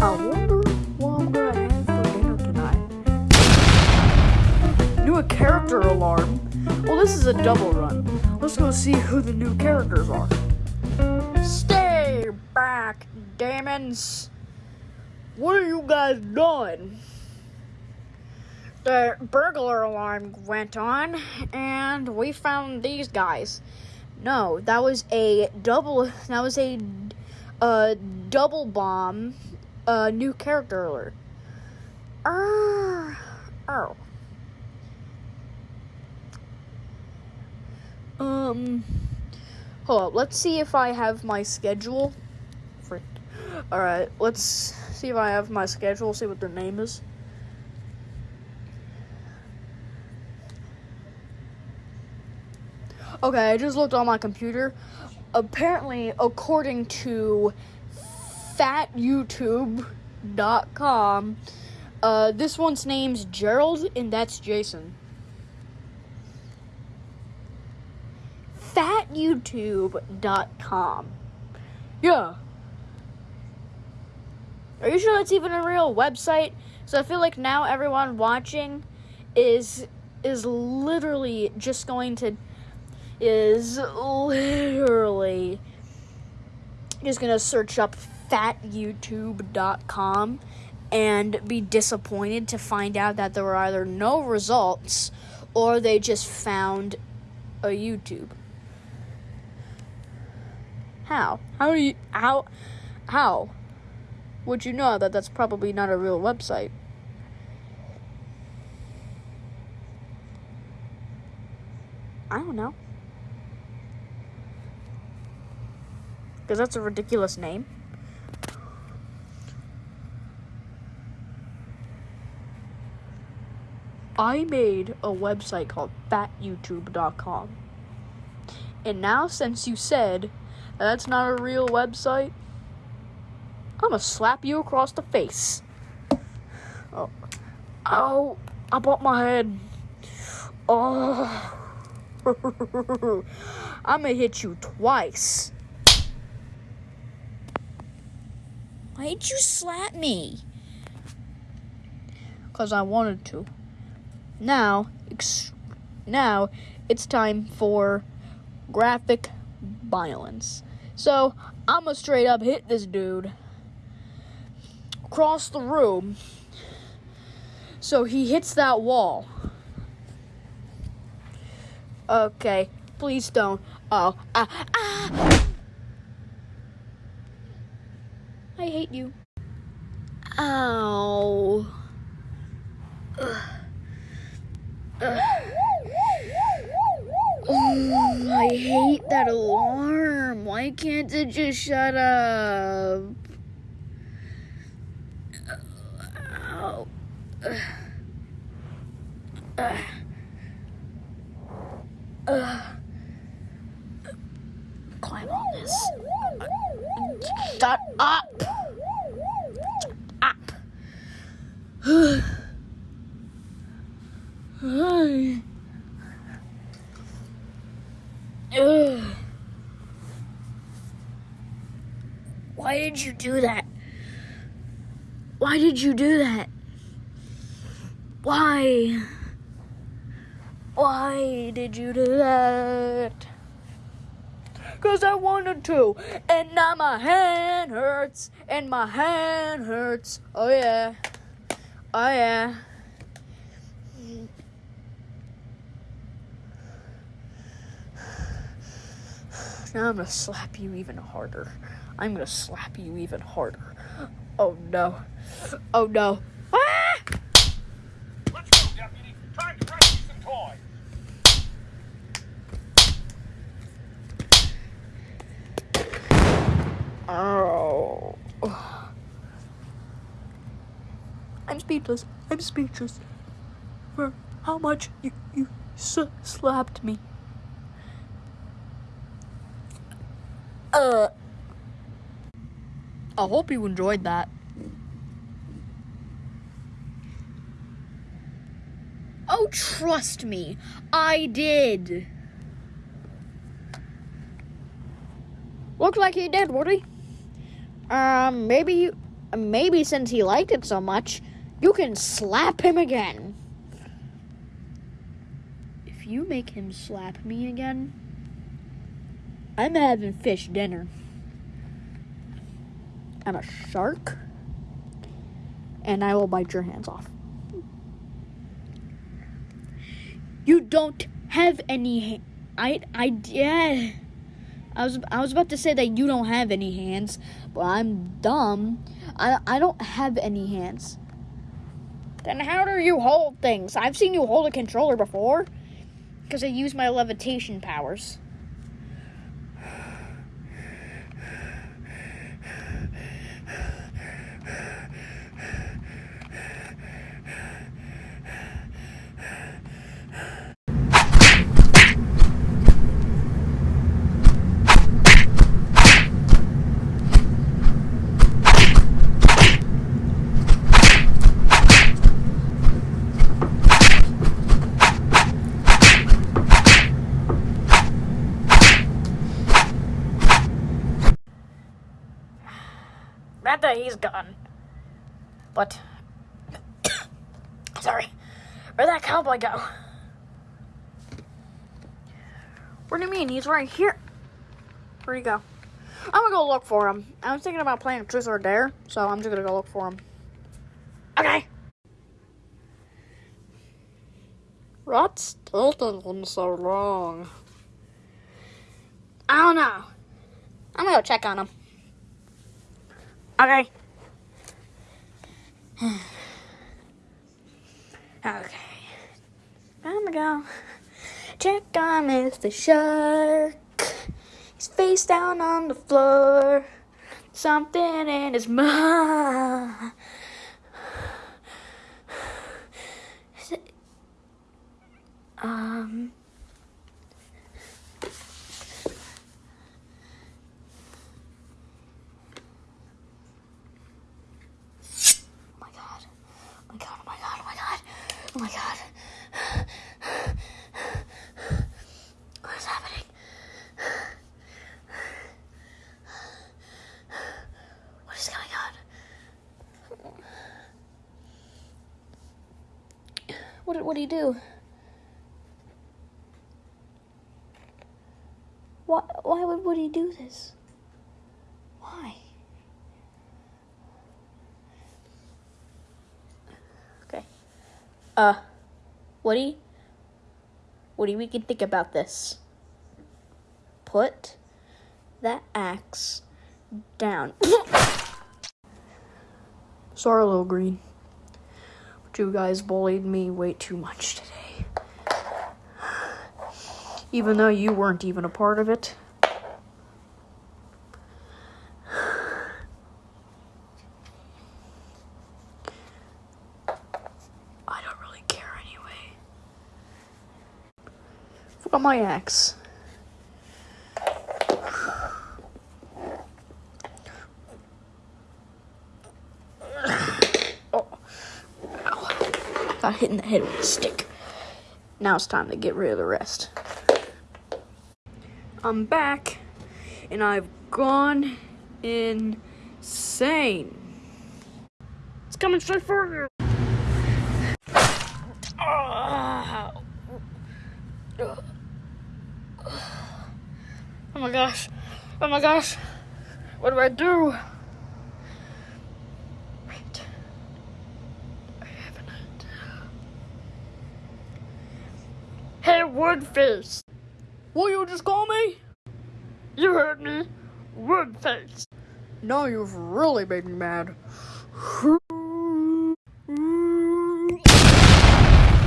I wonder what I'm gonna have for dinner tonight. New a character alarm. Well, this is a double run. Let's go see who the new characters are. Stay back, demons. What are you guys doing? The burglar alarm went on, and we found these guys. No, that was a double. That was a uh, double bomb. Uh, new character alert. Oh. Um. Hold up. Let's see if I have my schedule. Frick. All right. Let's see if I have my schedule. See what their name is. Okay, I just looked on my computer. Apparently, according to fatyoutube.com, uh, this one's name's Gerald, and that's Jason. Fatyoutube.com. Yeah. Are you sure that's even a real website? So I feel like now everyone watching is is literally just going to is literally just gonna search up fatyoutube.com and be disappointed to find out that there were either no results or they just found a YouTube. How? How do you how how would you know that that's probably not a real website? I don't know. Because that's a ridiculous name. I made a website called fatyoutube.com. And now, since you said that's not a real website, I'm gonna slap you across the face. Oh, oh, I bumped my head. Oh, I'm gonna hit you twice. Why did you slap me? Because I wanted to. Now, now it's time for graphic violence. So I'm gonna straight up hit this dude across the room. So he hits that wall. Okay, please don't. Oh, ah, ah. I hate you. Ow. Ugh. Ugh. Oh, I hate that alarm. Why can't it just shut up? Ow. Ugh. Climb on this. Shut up! Shut up! Hi. Ugh. Why did you do that? Why did you do that? Why? Why did you do that? Cause I wanted to, and now my hand hurts, and my hand hurts. Oh yeah, oh yeah. Now I'm gonna slap you even harder. I'm gonna slap you even harder. Oh no. Oh no. Ah! Let's go, deputy. Time to rescue some toys. Oh. I'm speechless. I'm speechless. For how much you, you s- slapped me. Uh. I hope you enjoyed that. Oh, trust me, I did. Looked like he did, Woody. Um, maybe maybe since he liked it so much, you can slap him again. If you make him slap me again, I'm having fish dinner. I'm a shark, and I will bite your hands off. You don't have any. I I yeah. I was I was about to say that you don't have any hands, but I'm dumb. I I don't have any hands. Then how do you hold things? I've seen you hold a controller before, because I use my levitation powers. He's gone, but sorry, where'd that cowboy go? What do you mean? He's right here. Where'd he go? I'm gonna go look for him. I was thinking about playing Truth or Dare, so I'm just gonna go look for him. Okay. What's taking so long? I don't know. I'm gonna go check on him. Okay. okay. I'm gonna go check on Mr. Shark. He's face down on the floor. Something in his mouth. Is it- Um. Oh my god. Oh my god. Oh my god. Oh my god. Oh my god. What is happening? What is going on? What, what do you do? Why, why would Woody do this? Why? Okay. Uh, Woody? Woody, we can think about this. Put that axe down. Sorry, little green. You guys bullied me way too much today. Even though you weren't even a part of it. I don't really care anyway. My axe. Got hit in the head with a stick. Now it's time to get rid of the rest. I'm back, and I've gone insane. It's coming straight for you. Oh my gosh. Oh my gosh. What do I do? Wait. I have an idea. Woodface. Will you just call me? You heard me. Woodface. No, you've really made me mad.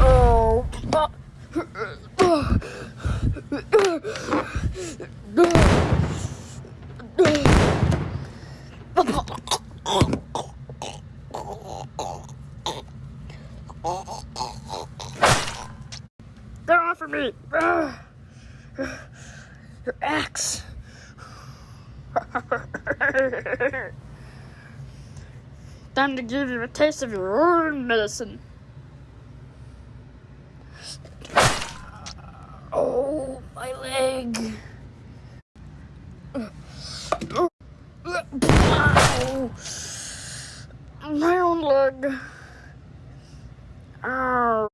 Oh. Of me. Ah. Your axe. Time to give you a taste of your own medicine. Oh, my leg. My own leg. Ow.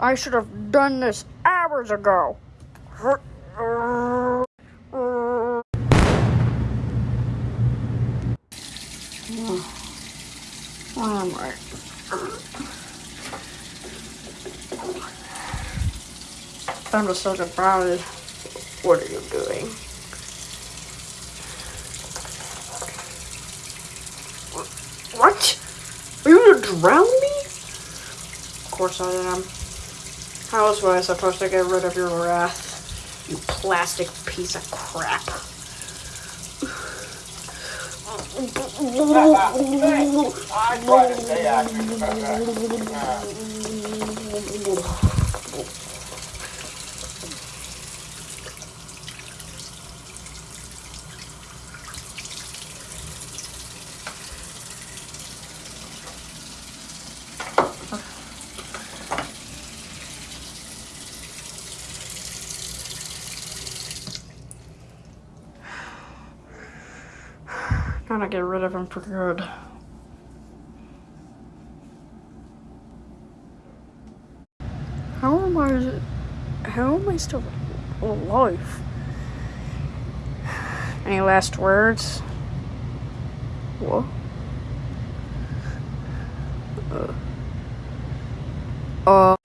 I should have done this hours ago. My. I'm just confounded. What are you doing? What? Are you gonna drown me? Of course I am. How else was I supposed to get rid of your wrath? You plastic piece of crap. I get rid of him for good. How am I? How am I still alive? Any last words? What? Uh. Uh.